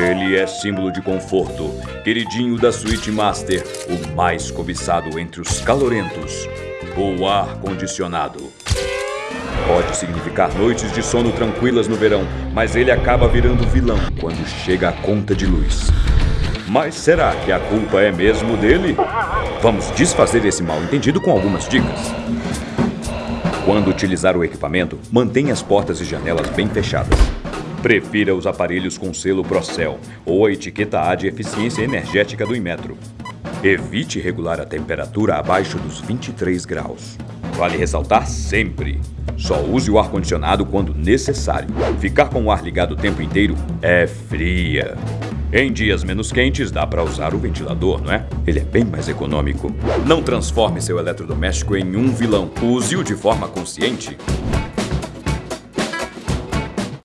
Ele é símbolo de conforto, queridinho da Suite Master, o mais cobiçado entre os calorentos, o ar-condicionado. Pode significar noites de sono tranquilas no verão, mas ele acaba virando vilão quando chega a conta de luz. Mas será que a culpa é mesmo dele? Vamos desfazer esse mal entendido com algumas dicas. Quando utilizar o equipamento, mantenha as portas e janelas bem fechadas. Prefira os aparelhos com selo Procel ou a etiqueta A de eficiência energética do Inmetro. Evite regular a temperatura abaixo dos 23 graus. Vale ressaltar sempre: só use o ar-condicionado quando necessário. Ficar com o ar ligado o tempo inteiro é fria. Em dias menos quentes, dá para usar o ventilador, não é? Ele é bem mais econômico. Não transforme seu eletrodoméstico em um vilão. Use-o de forma consciente.